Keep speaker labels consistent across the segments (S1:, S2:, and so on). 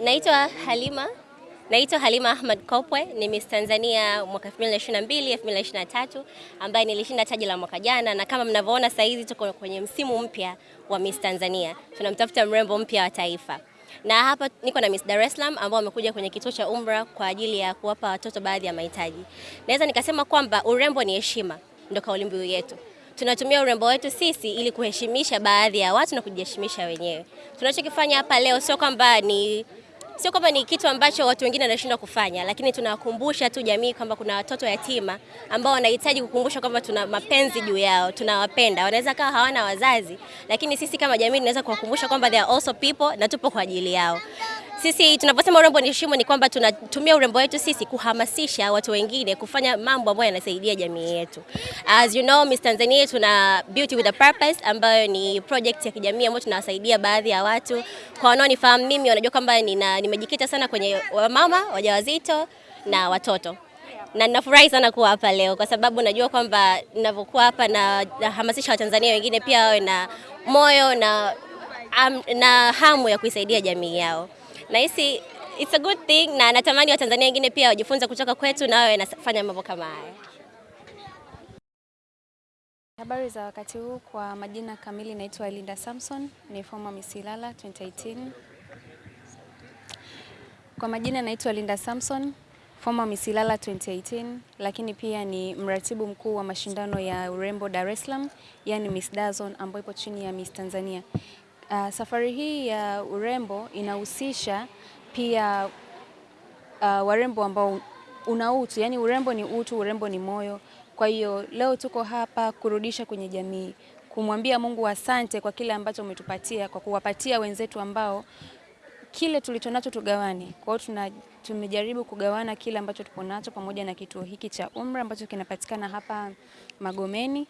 S1: Naitwa Halima naitwa Halima Ahmad Kopwe, ni Miss Tanzania mwaka 2022 2023, ambaye nilishinda taji la mwaka jana, na kama mnavyoona sasa hivi tuko kwenye msimu mpya wa Miss Tanzania, tunamtafuta mrembo mpya wa taifa na hapa niko na Miss Dar es Salaam ambao wamekuja kwenye kituo cha Umra kwa ajili ya kuwapa watoto baadhi ya mahitaji. Naweza nikasema kwamba urembo ni heshima, ndio kauli mbiu yetu. Tunatumia urembo wetu sisi ili kuheshimisha baadhi ya watu na kujiheshimisha wenyewe. Tunachokifanya hapa leo sio kwamba ni sio kwamba ni kitu ambacho watu wengine wanashindwa kufanya, lakini tunawakumbusha tu jamii kwamba kuna watoto yatima ambao wanahitaji kukumbusha kwamba tuna mapenzi juu yao, tunawapenda. Wanaweza kawa hawana wazazi, lakini sisi kama jamii tunaweza kuwakumbusha kwamba they are also people na tupo kwa ajili yao. Sisi tunaposema urembo ni heshima, ni kwamba tunatumia urembo wetu sisi kuhamasisha watu wengine kufanya mambo ambayo yanasaidia jamii yetu. As you know, Miss Tanzania tuna Beauty with a Purpose ambayo ni project ya kijamii ambayo tunawasaidia baadhi ya watu. Kwa wanaonifahamu mimi wanajua kwamba nimejikita sana kwenye wamama wajawazito na watoto na ninafurahi sana kuwa hapa leo kwa sababu najua kwamba ninavyokuwa hapa na nahamasisha Watanzania wengine pia wawe na moyo na, na hamu ya kuisaidia jamii yao. Nahisi it's a good thing na natamani Watanzania wengine pia wajifunze kutoka kwetu na wawe nafanya mambo kama haya.
S2: Habari za wakati huu, kwa majina kamili naitwa Linda Samson, ni former Miss Ilala 2018. Kwa majina naitwa Linda Samson, former Miss Ilala 2018, lakini pia ni mratibu mkuu wa mashindano ya urembo Dar es Salaam, yani Miss Dazon ambayo ipo chini ya Miss Tanzania. Uh, safari hii ya urembo inahusisha pia uh, warembo ambao una utu, yani urembo ni utu, urembo ni moyo. Kwa hiyo leo tuko hapa kurudisha kwenye jamii, kumwambia Mungu asante kwa kile ambacho umetupatia, kwa kuwapatia wenzetu ambao kile tulichonacho tugawane. Kwa hiyo tuna tumejaribu kugawana kile ambacho tupo nacho pamoja na kituo hiki cha Umra ambacho kinapatikana hapa Magomeni,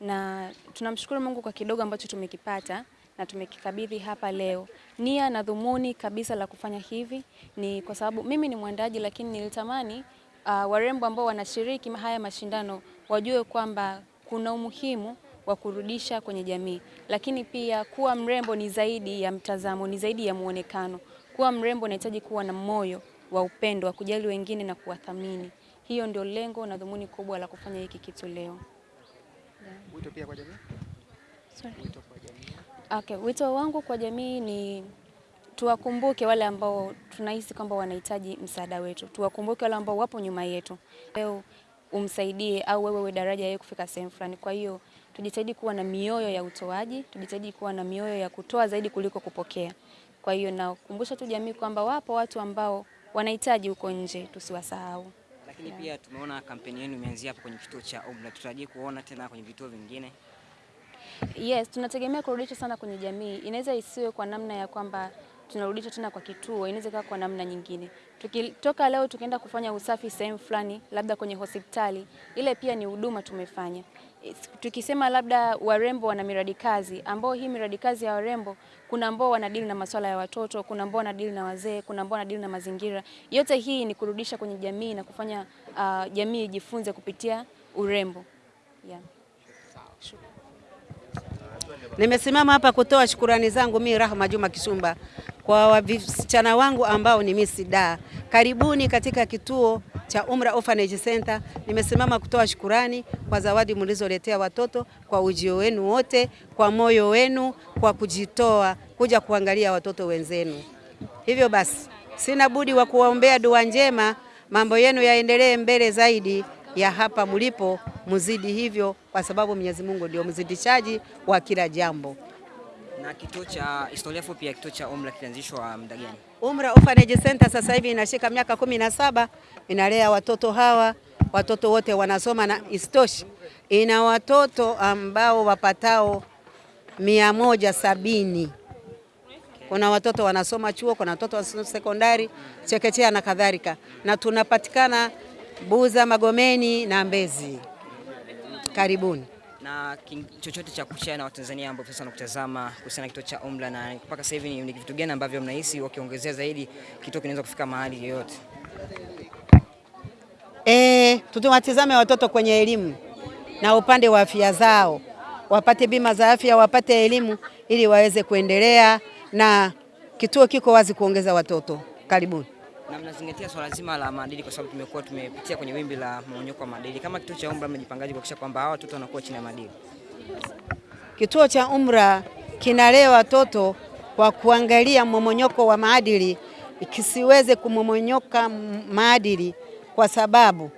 S2: na tunamshukuru Mungu kwa kidogo ambacho tumekipata na tumekikabidhi hapa leo. Nia na dhumuni kabisa la kufanya hivi ni kwa sababu mimi ni mwandaji, lakini nilitamani uh, warembo ambao wanashiriki haya mashindano wajue kwamba kuna umuhimu wa kurudisha kwenye jamii, lakini pia kuwa mrembo ni zaidi ya mtazamo, ni zaidi ya muonekano. Kuwa mrembo unahitaji kuwa na moyo wa upendo, wa kujali wengine na kuwathamini. Hiyo ndio lengo na dhumuni kubwa la kufanya hiki kitu leo.
S3: Wito pia kwa jamii?
S2: Sorry.
S3: Wito kwa jamii.
S2: Okay, wito wangu kwa jamii ni tuwakumbuke wale ambao tunahisi kwamba wanahitaji msaada wetu, tuwakumbuke wale ambao wapo nyuma yetu. Leo umsaidie au wewe we daraja yeye kufika sehemu fulani. Kwa hiyo tujitahidi kuwa na mioyo ya utoaji, tujitahidi kuwa na mioyo ya kutoa zaidi kuliko kupokea. Kwa hiyo nakumbusha tu jamii kwamba wapo watu ambao wanahitaji huko nje, tusiwasahau.
S4: Lakini yeah. Pia tumeona kampeni yenu imeanzia hapo kwenye kituo cha Obla, tutarajie kuona tena kwenye vituo vingine?
S2: Yes, tunategemea kurudisha sana kwenye jamii. Inaweza isiwe kwa namna ya kwamba tunarudisha tena kwa kituo, inaweza kuwa kwa namna nyingine. Tukitoka leo tukienda kufanya usafi sehemu fulani, labda kwenye hospitali, ile pia ni huduma tumefanya. Tukisema labda warembo wana miradi kazi, ambao hii miradi kazi ya warembo, kuna ambao wanadili na masuala ya watoto, kuna ambao wanadili na wazee, kuna ambao wanadili na mazingira. Yote hii ni kurudisha kwenye jamii na kufanya uh, jamii ijifunze kupitia urembo. Yeah.
S5: Nimesimama hapa kutoa shukurani zangu mi Rahma Juma Kisumba kwa wasichana wangu ambao ni misida. Karibuni katika kituo cha Umra Orphanage Center. Nimesimama kutoa shukurani kwa zawadi mlizoletea watoto, kwa ujio wenu wote, kwa moyo wenu, kwa kujitoa kuja kuangalia watoto wenzenu. Hivyo basi, sina budi wa kuwaombea dua njema, mambo yenu yaendelee mbele zaidi ya hapa mlipo, muzidi hivyo, kwa sababu Mwenyezi Mungu ndio mzidishaji wa kila jambo.
S4: Na kituo cha historia fupi ya kituo cha Umra kilianzishwa muda gani?
S5: Umra Orphanage Center sasa hivi inashika miaka kumi na saba inalea watoto hawa, watoto wote wanasoma na istoshi, ina watoto ambao wapatao mia moja sabini. Kuna watoto wanasoma chuo, kuna watoto wanasoma sekondari, chekechea na kadhalika, na tunapatikana Buza, Magomeni na Mbezi. Karibuni.
S4: Na chochote cha kushare na Watanzania ambao sasa wanakutazama kuhusiana na kituo cha umla na mpaka sasa hivi ni ni vitu gani ambavyo mnahisi wakiongezea zaidi kituo kinaweza kufika mahali yoyote?
S5: Eh, tutawatizame watoto kwenye elimu na upande wa afya zao, wapate bima za afya, wapate elimu ili waweze kuendelea na kituo kiko wazi kuongeza watoto. Karibuni.
S4: Na mnazingatia swala so zima la maadili, kwa sababu tumekuwa tumepitia kwenye wimbi la mmonyoko wa maadili. Kama kituo cha Umra, mmejipangaje kuhakikisha kwamba hawa watoto wanakuwa chini ya maadili?
S5: Kituo cha Umra kinalea watoto kwa kuangalia mmomonyoko wa maadili kisiweze kumomonyoka maadili, kwa sababu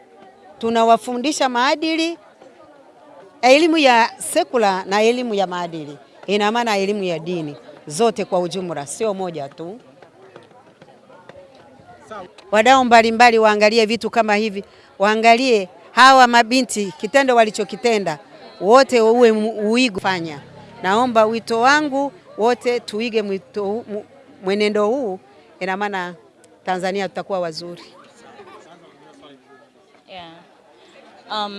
S5: tunawafundisha maadili, elimu ya sekula na elimu ya maadili, ina maana elimu ya dini zote kwa ujumla, sio moja tu. Wadau mbalimbali waangalie vitu kama hivi, waangalie hawa mabinti kitendo walichokitenda, wote uwe uigo fanya. Naomba wito wangu wote tuige mwito, mwenendo huu, ina maana Tanzania tutakuwa wazuri.
S6: Yeah. Um,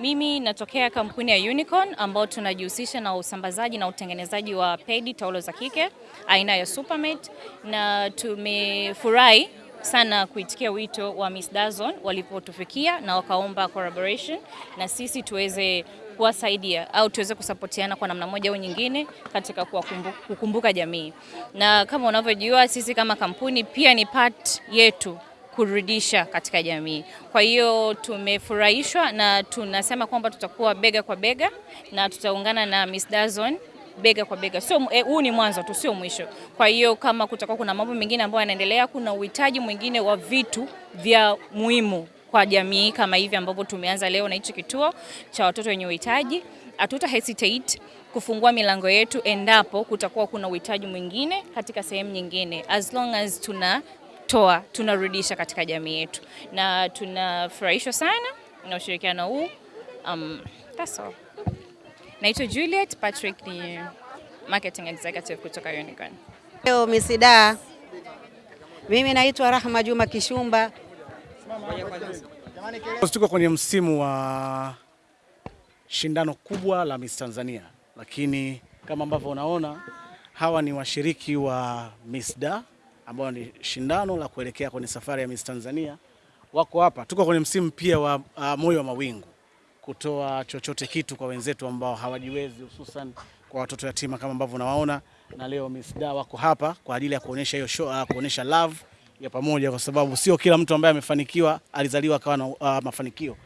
S6: mimi natokea kampuni ya Unicorn ambao tunajihusisha na usambazaji na utengenezaji wa pedi taulo za kike aina ya Supermate na tumefurahi sana kuitikia wito wa Miss Dazon walipotufikia na wakaomba collaboration na sisi tuweze kuwasaidia au tuweze kusapotiana kwa namna moja au nyingine katika kukumbuka jamii. Na kama unavyojua sisi kama kampuni pia ni part yetu kurudisha katika jamii. Kwa hiyo tumefurahishwa na tunasema kwamba tutakuwa bega kwa bega na tutaungana na Miss Dazon bega kwa bega. Sio huu e, ni mwanzo tu, sio mwisho. Kwa hiyo kama kutakuwa kuna mambo mengine ambayo yanaendelea, kuna uhitaji mwingine wa vitu vya muhimu kwa jamii kama hivi ambavyo tumeanza leo na hichi kituo cha watoto wenye uhitaji, hatuta hesitate kufungua milango yetu endapo kutakuwa kuna uhitaji mwingine katika sehemu nyingine, as long as tuna toa tunarudisha katika jamii yetu, na tunafurahishwa sana na ushirikiano huu. Um, that's all. Naitwa Juliet Patrick, ni marketing executive kutoka Unicorn.
S5: Leo misida, mimi naitwa Rahma Juma Kishumba.
S7: Tuko kwenye msimu wa shindano kubwa la Miss Tanzania, lakini kama ambavyo unaona hawa ni washiriki wa Miss Da ambao ni shindano la kuelekea kwenye safari ya Miss Tanzania. Wako hapa, tuko kwenye msimu pia wa uh, moyo wa mawingu, kutoa chochote kitu kwa wenzetu ambao hawajiwezi, hususan kwa watoto yatima kama ambavyo unawaona, na leo Miss Da wako hapa kwa ajili ya kuonesha hiyo show, uh, kuonesha love ya pamoja, kwa sababu sio kila mtu ambaye amefanikiwa alizaliwa akawa na uh, mafanikio.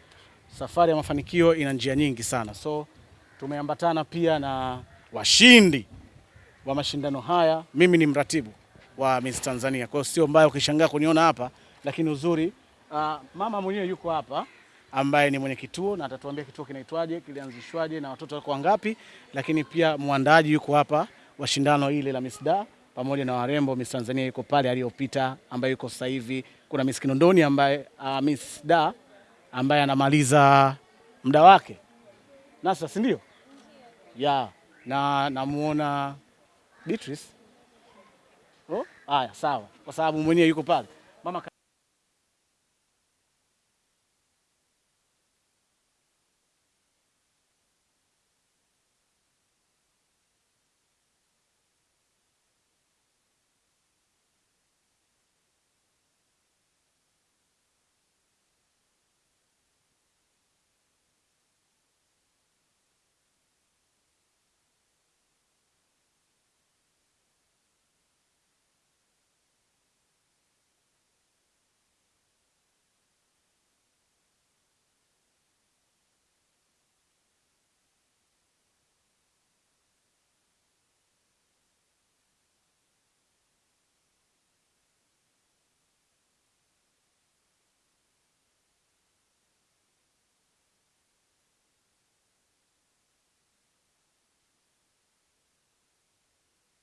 S7: Safari ya mafanikio ina njia nyingi sana, so tumeambatana pia na washindi wa mashindano haya. Mimi ni mratibu wa Miss Tanzania, kwa hiyo sio mbaya ukishangaa kuniona hapa, lakini uzuri uh, mama mwenyewe yuko hapa ambaye ni mwenye kituo na atatuambia kituo kinaitwaje, kilianzishwaje na watoto wako wangapi, lakini pia mwandaji yuko hapa wa shindano ile la misda pamoja na warembo. Miss Tanzania yuko pale aliyopita, ambaye yuko sasa hivi. Kuna Miss Kinondoni ambaye uh, Miss Da ambaye anamaliza muda wake nasa, si ndio? Ya, na namuona Beatrice. Oh, haya sawa, kwa sababu mwenyewe yuko pale.